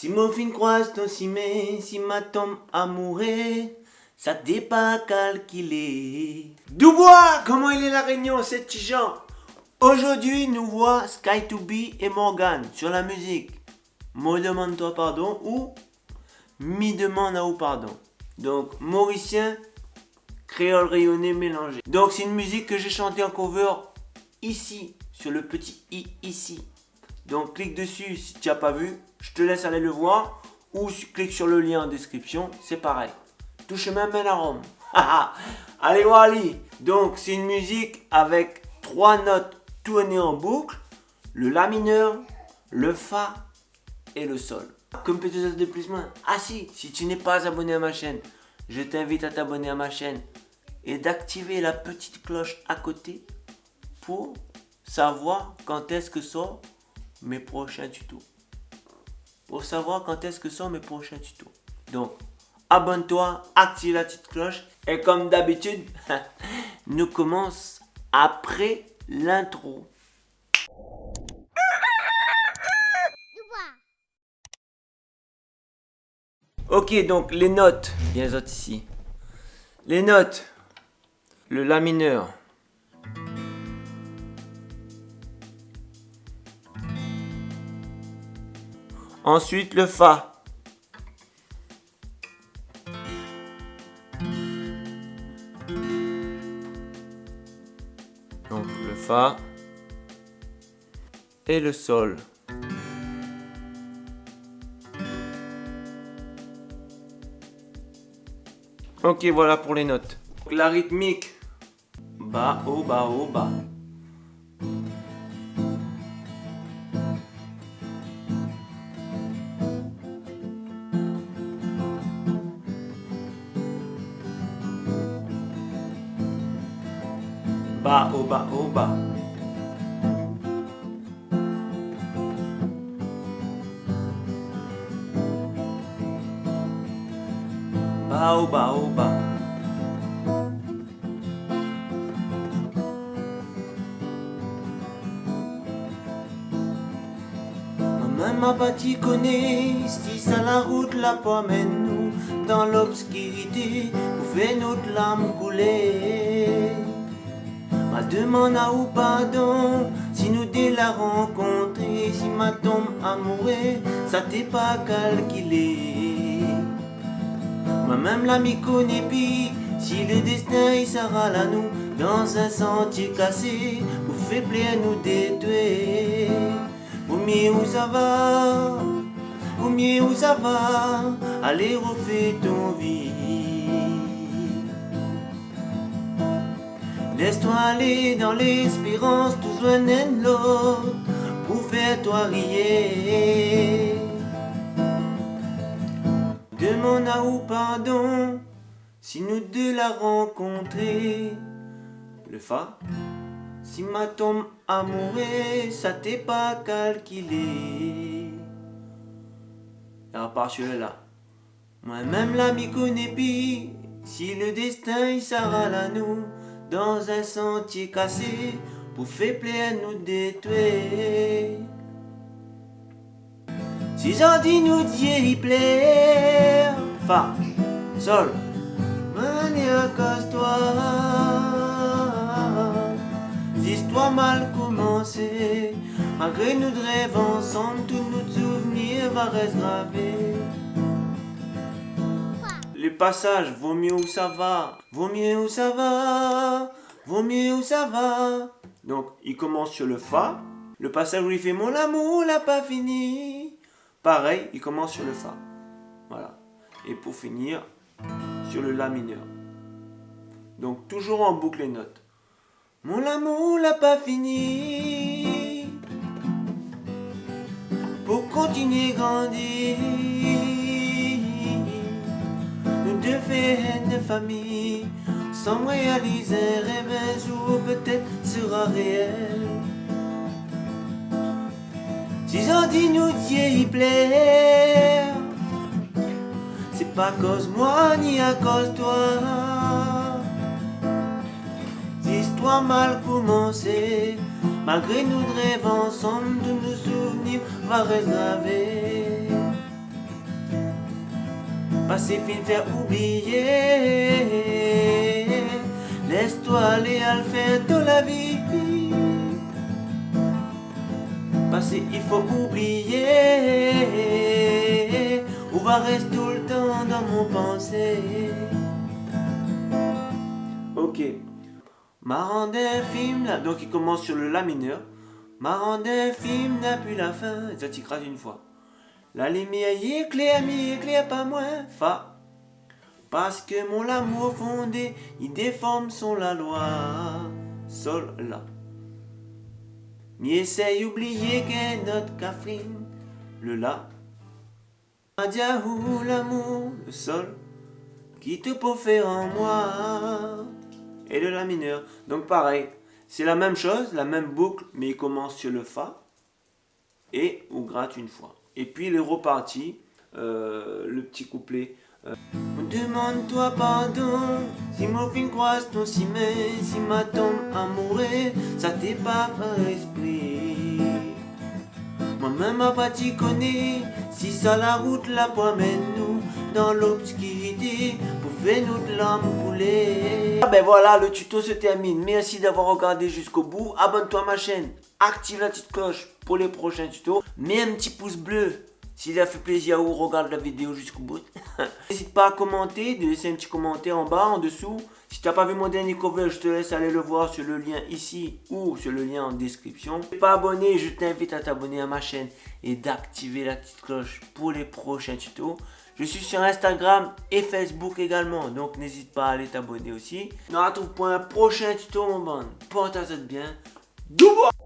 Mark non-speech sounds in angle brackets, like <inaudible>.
Si mon fin croise ton cimé, si ma tombe amourée, ça t'est pas calculé. Dubois, comment il est la réunion, c'est Tijan? Aujourd'hui, nous voit Sky 2 b et Morgan sur la musique. Me demande-toi pardon ou Mi demande à ou pardon. Donc, Mauricien, créole rayonné mélangé. Donc, c'est une musique que j'ai chantée en cover ici, sur le petit i ici. Donc, clique dessus si tu n'as pas vu. Je te laisse aller le voir. Ou clique sur le lien en description, c'est pareil. Touche même un arôme. <laughs> Allez voir. Donc, c'est une musique avec trois notes tournées en boucle. Le La mineur, le Fa et le Sol. Comme petit de plus moins. Ah si, si tu n'es pas abonné à ma chaîne, je t'invite à t'abonner à ma chaîne et d'activer la petite cloche à côté pour savoir quand est-ce que sont mes prochains tutos. Pour savoir quand est-ce que sont mes prochains tutos. Donc, abonne-toi, active la petite cloche et comme d'habitude, <laughs> nous commence après l'intro. Ok, donc les notes, bien autres ici. Les notes, le La mineur. Ensuite le Fa. Donc le Fa et le Sol. Ok, voilà pour les notes. La rythmique. Bas, haut, bas, haut, bas. Bas, haut, bas, oba. Maman m'a t'y connaît, si ça la route la promène nous dans l'obscurité, pour notre larme couler. Ma demande à ou pardon, si nous dès la rencontrer, si ma tombe amoureux, ça t'est pas calculé. Moi-même l'ami connaît puis si le destin il sera là nous dans un sentier cassé pour faire plaisir nous détruire. Au mieux où ça va, au mieux où ça va, allez refais ton vie. Laisse-toi aller dans l'espérance, tous loin de l'autre, pour faire toi rire. Demande à ou pardon si nous deux la rencontrer. Le Fa, si ma tombe amoureux, ça t'est pas calculé. Et à part celui-là, moi-même l'ami connais puis, si le destin il sera là nous, dans un sentier cassé, pour faire plaisir nous détruire. Si j'en dis nous Dieu plaire. Fa, Sol. Mania casse-toi. L'histoire mal commencée Malgré nous rêves ensemble Tous nos souvenirs va rester gravés Les passages, vaut mieux où ça va Vaut mieux où ça va Vaut mieux où ça va Donc il commence sur le Fa le passage où il fait Mon amour n'a pas fini Pareil, il commence sur le Fa. Voilà. Et pour finir, sur le La mineur. Donc toujours en boucle les notes. Mon amour n'a pas fini. Pour continuer grandir. Deux faits de famille. Sans réaliser un rêve un jour peut-être sera réel. Si j'en dis nous y plaire C'est pas cause moi ni à cause toi L'histoire mal commencée Malgré nous rêves ensemble de nos souvenirs va réserver Passer, fin, faire oublier. Laisse-toi aller à le faire de la vie. Passer, il faut oublier. Ou va rester tout le temps dans mon pensée? Ok. Marrant film, là, donc il commence sur le La mineur. Marrant film n'a plus la fin, ça t'écrase une fois. La lumière y éclaire, mi éclaire pas moins, Fa. Parce que mon amour fondé, il déforme son la loi. Sol, La. Mi essaye oublier qu'est notre Catherine, le La. Adiahou l'amour, le Sol, qui te faire en moi. Et le La mineur. Donc pareil, c'est la même chose, la même boucle, mais il commence sur le Fa et on gratte une fois. Et puis il est reparti, euh, le petit couplet. Euh, Demande-toi pardon, si mon fin croise ton ciment, si ma tombe amoureux, ça t'est pas esprit. Moi-même ma pas connaît, si ça la route la promène nous dans l'obscurité faire notre lampe couler. Ah ben voilà, le tuto se termine. Merci d'avoir regardé jusqu'au bout. Abonne-toi à ma chaîne, active la petite cloche pour les prochains tutos. Mets un petit pouce bleu s'il a fait plaisir ou regarde la vidéo jusqu'au bout. <laughs> N'hésite pas à commenter, de laisser un petit commentaire en bas, en dessous. Si tu n'as pas vu mon dernier cover, je te laisse aller le voir sur le lien ici ou sur le lien en description. Si tu n'es pas abonné, je t'invite à t'abonner à ma chaîne et d'activer la petite cloche pour les prochains tutos. Je suis sur Instagram et Facebook également, donc n'hésite pas à aller t'abonner aussi. On se retrouve pour un prochain tuto mon bande. Porte-toi bien. Double